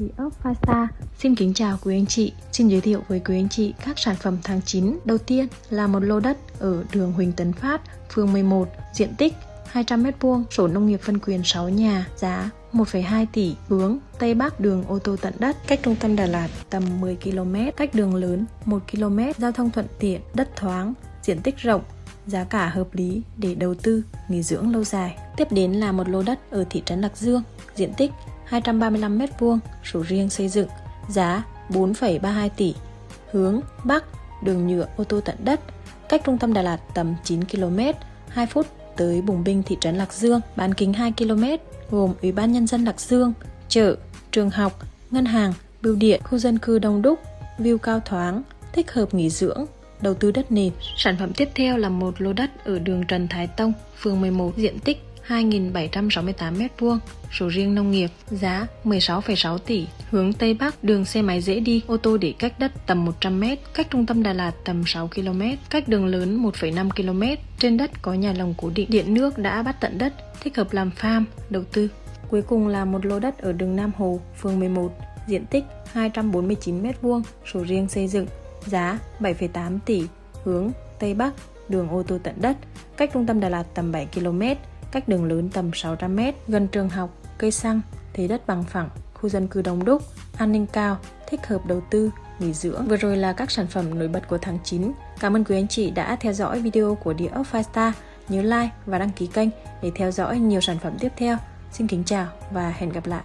địa ốc Fasta. Xin kính chào quý anh chị, xin giới thiệu với quý anh chị các sản phẩm tháng 9. Đầu tiên là một lô đất ở đường Huỳnh Tấn Phát, phường 11, diện tích 200m2, sổ nông nghiệp phân quyền 6 nhà, giá 1,2 tỷ, hướng Tây Bắc đường ô tô tận đất, cách trung tâm Đà Lạt tầm 10 km, cách đường lớn 1 km, giao thông thuận tiện, đất thoáng, diện tích rộng, giá cả hợp lý để đầu tư, nghỉ dưỡng lâu dài. Tiếp đến là một lô đất ở thị trấn Lạc Dương, diện tích 235m2, sổ riêng xây dựng, giá 4,32 tỷ, hướng Bắc, đường nhựa ô tô tận đất, cách trung tâm Đà Lạt tầm 9 km, 2 phút tới Bùng Binh thị trấn Lạc Dương, bán kính 2 km, gồm Ủy ban Nhân dân Lạc Dương, chợ, trường học, ngân hàng, bưu điện, khu dân cư đông đúc, view cao thoáng, thích hợp nghỉ dưỡng, đầu tư đất nền. Sản phẩm tiếp theo là một lô đất ở đường Trần Thái Tông, phường 11, diện tích 2.768m2, sổ riêng nông nghiệp, giá 16,6 tỷ, hướng Tây Bắc, đường xe máy dễ đi, ô tô để cách đất tầm 100m, cách trung tâm Đà Lạt tầm 6 km, cách đường lớn 1,5 km, trên đất có nhà lồng cố định, điện nước đã bắt tận đất, thích hợp làm farm, đầu tư. Cuối cùng là một lô đất ở đường Nam Hồ, phường 11, diện tích 249m2, sổ riêng xây dựng, giá 7,8 tỷ, hướng Tây Bắc, đường ô tô tận đất, cách trung tâm Đà Lạt tầm 7 km, cách đường lớn tầm 600m, gần trường học, cây xăng, thế đất bằng phẳng, khu dân cư đông đúc, an ninh cao, thích hợp đầu tư, nghỉ dưỡng. Vừa rồi là các sản phẩm nổi bật của tháng 9. Cảm ơn quý anh chị đã theo dõi video của địa ốc Firestar. Nhớ like và đăng ký kênh để theo dõi nhiều sản phẩm tiếp theo. Xin kính chào và hẹn gặp lại.